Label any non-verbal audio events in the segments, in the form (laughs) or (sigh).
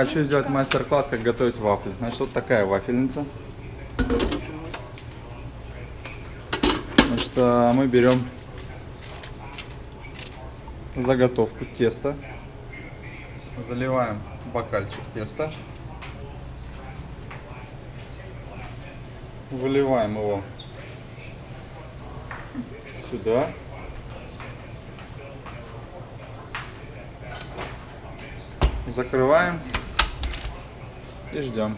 Хочу сделать мастер-класс, как готовить вафли. Значит, вот такая вафельница. Значит, а, мы берем заготовку теста. Заливаем бокальчик теста. Выливаем его сюда. Закрываем и ждем.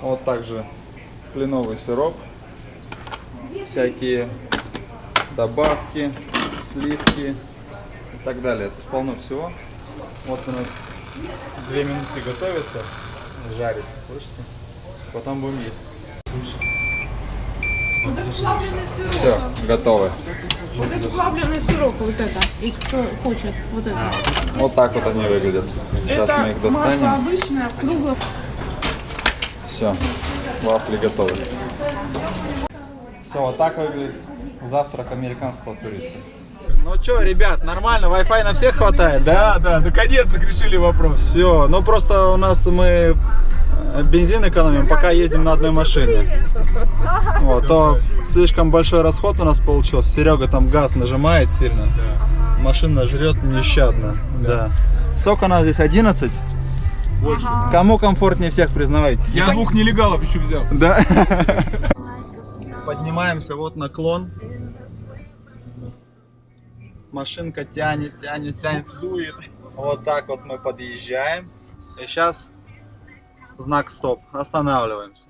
Вот также кленовый сироп, всякие добавки, сливки и так далее. То есть полно всего. Вот она две минутки готовится, жарится, слышите? Потом будем есть. Все, готовы. Вот это плавленый сироп, вот это. И кто хочет, вот это. Вот так вот они выглядят. Сейчас это мы их масло достанем. обычное, круглое. Все, вафли готовы. Все, вот так выглядит завтрак американского туриста. Ну что, ребят, нормально, Wi-Fi на всех хватает, да? Да, да, наконец-то решили вопрос. Все, ну просто у нас мы э, бензин экономим, пока ездим на одной машине. Вот, то слишком большой расход у нас получился. Серега там газ нажимает сильно. Машина жрет нещадно. Да. Сколько у нас здесь? 11? Больше. Кому комфортнее всех, признавайтесь? Я двух нелегалов еще взял. Да. (laughs) Поднимаемся, вот наклон. Машинка тянет, тянет, тянет. Сует. Вот так вот мы подъезжаем. И сейчас знак стоп. Останавливаемся.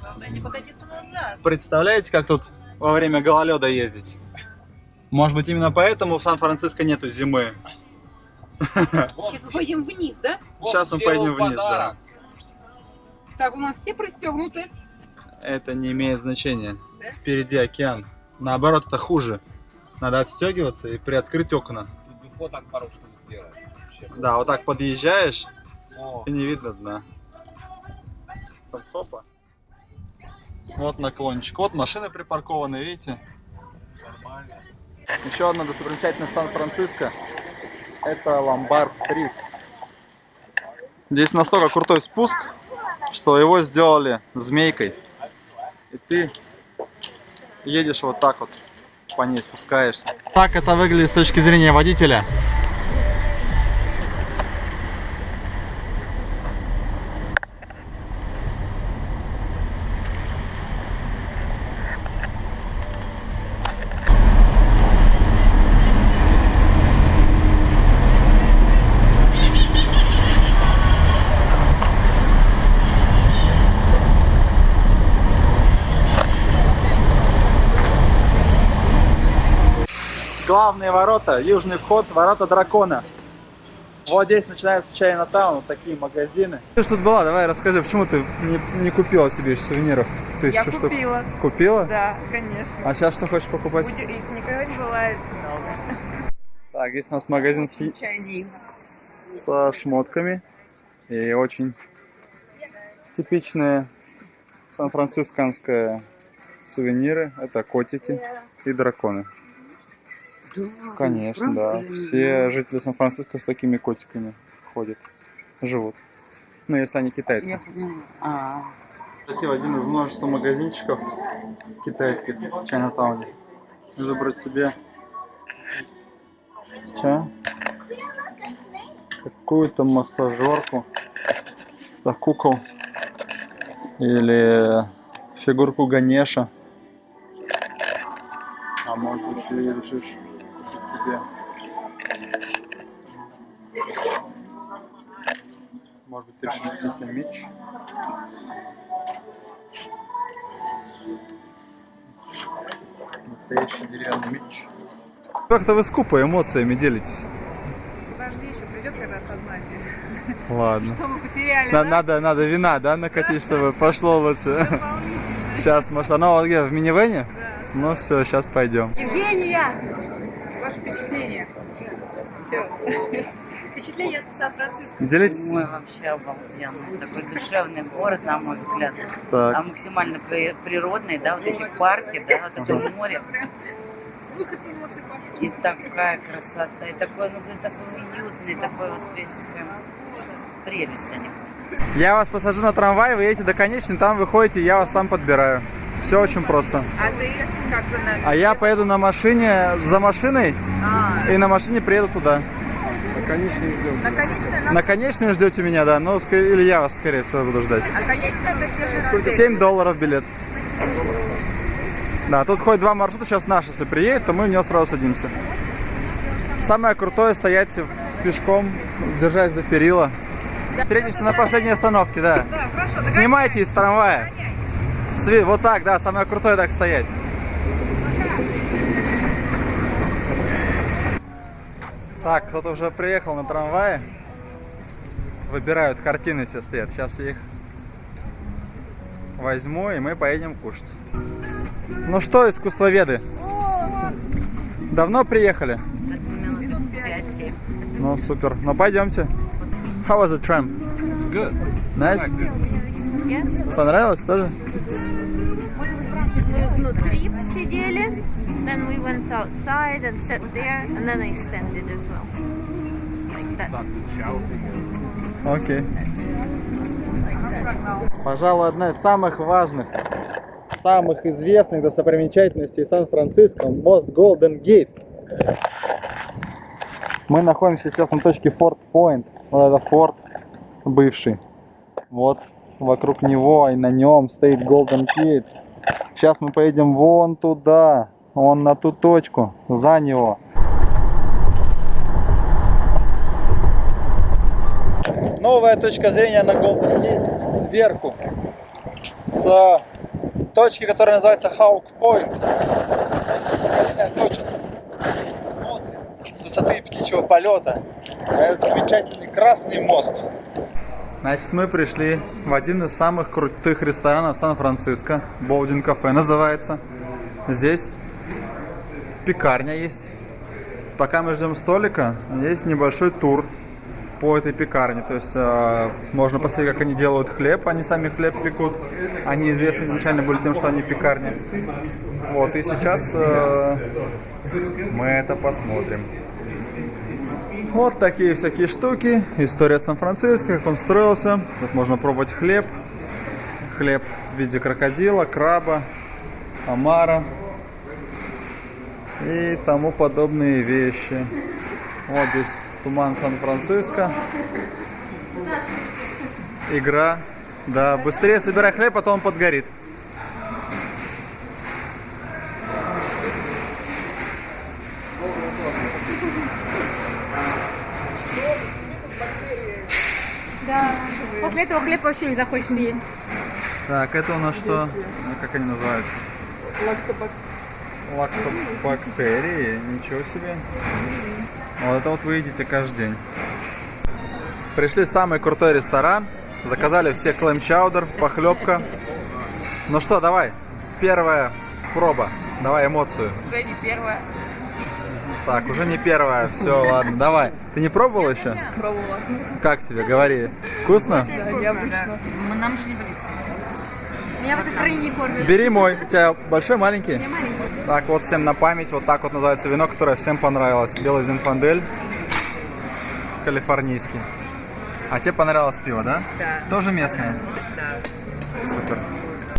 Главное не покатиться назад. Представляете, как тут во время гололеда ездить? Может быть, именно поэтому в Сан-Франциско нету зимы. Сейчас мы пойдем вниз, да? Сейчас мы поедем вниз, да. Так, у нас все пристегнуты. Это не имеет значения. Впереди океан. Наоборот, это хуже. Надо отстегиваться и приоткрыть окна. Тут бы фоток пару штук сделать. Да, вот так подъезжаешь, и не видно дна. Там хопа. Вот наклончик. Вот машины припаркованы, видите? нормально. Еще одна достопримечательность Сан-Франциско. Это Ломбард-стрит. Здесь настолько крутой спуск, что его сделали змейкой. И ты едешь вот так вот, по ней спускаешься. Так это выглядит с точки зрения водителя. Главные ворота, южный вход, ворота дракона. Вот здесь начинается Чайна Таун, вот такие магазины. Ты что тут была? Давай расскажи, почему ты не, не купила себе сувениров? Я Тысячу штук. купила. Купила? Да, конечно. А сейчас что хочешь покупать? Будет- Их никогда не бывает много. Так, здесь у нас магазин с, со шмотками. И очень типичные сан-францисканские сувениры. Это котики и драконы. Конечно, да. Все жители Сан-Франциско с такими котиками ходят, живут. Ну, если они китайцы. А, Зайти в один из множества магазинчиков китайских в Чайнатауне. Выбрать себе ча, какую-то массажерку за кукол или фигурку Ганеша. А может еще и решишь купить себе может быть, ты решишь купить себе меч. Настоящий деревянный меч. Как-то вы скупо эмоциями делитесь. Подожди, еще придет когда сознание. Ладно. Что мы потеряли, да? надо, надо вина, да, накатить, чтобы пошло лучше. Сейчас, может, оно где, в минивене? Ну все, сейчас пойдем. Евгения! Ваше впечатление? Чё? Впечатление от Сан-Франциско. Делитесь. Ой, вообще обалденно. Такой душевный город, на мой взгляд. А Так, максимально при- природный, да, вот эти парки, да, вот это море. И такая красота, и такой, ну, такой уютный, такой вот весь прям прелесть они. Я вас посажу на трамвай, вы едете до конечной, там выходите, я вас там подбираю. Все очень просто. А ты как бы на... А я поеду на машине, за машиной, А, и на машине приеду туда. на конечной на... На конечной ждете меня, да? Ну, ск- или я вас, скорее всего, буду ждать. А конечная это где же 7 долларов билет. Да, тут ходит два маршрута, сейчас наш, если приедет, то мы в него сразу садимся. Самое крутое стоять пешком, держась за перила. Встретимся на последней остановке, да. Да, хорошо, Снимайте из трамвая. Сви- Вот так, да, самое крутое так стоять. Так, кто-то уже приехал на трамвае. Выбирают, картины все стоят. Сейчас я их возьму, и мы поедем кушать. Ну что, искусствоведы? Давно приехали? Так минут 5-7. Ну, супер. Ну, пойдемте. How was the tram? Good. Nice? Понравилось тоже? Мы внутри сидели, then we went outside and sat there, and then I extended as well. Like that. Окей. Пожалуй, одна из самых важных, самых известных достопримечательностей Сан-Франциско – мост Golden Gate. Мы находимся сейчас на точке Форт Пойнт. Вот это форт бывший. Вот вокруг него и на нем стоит Golden Gate. Сейчас мы поедем вон туда, вон на ту точку, за него. новая точка зрения на Golden Gate сверху. С точки, которая называется Hawk Point. Смотрим с высоты птичьего полета этот замечательный красный мост. Значит, мы пришли в один из самых крутых ресторанов Сан-Франциско. Боудин кафе называется. Здесь пекарня есть. Пока мы ждем столика, есть небольшой тур по этой пекарне. То есть э, можно посмотреть, как они делают хлеб. Они сами хлеб пекут. Они известны изначально были тем, что они пекарни. Вот, и сейчас э, мы это посмотрим. Вот такие всякие штуки. История Сан-Франциско, как он строился. Тут можно пробовать хлеб. Хлеб в виде крокодила, краба, омара и тому подобные вещи. Вот здесь Туман Сан-Франциско. Игра. Да, быстрее собирай хлеб, а то он подгорит. Да. После этого хлеб вообще не захочется есть. Так, это у нас что? Ну, Как они называются? Лактобактерии. Ничего себе. Вот это вот вы едите каждый день. Пришли в самый крутой ресторан. Заказали все клэм-чаудер, похлебка. Ну что, давай. Первая проба. Давай эмоцию. Уже не первая. Так, уже не первая. Все, ладно, давай. Ты не пробовал еще? Пробовала. Как тебе? Говори. Вкусно? Необычно. Мы нам же не близко. Меня в этой стране не кормят. Бери мой. У тебя большой, маленький? Так, вот всем на память. Вот так вот называется вино, которое всем понравилось. Белый Зинфандель. Калифорнийский. А тебе понравилось пиво, да? Да. Тоже местное? Да. Супер.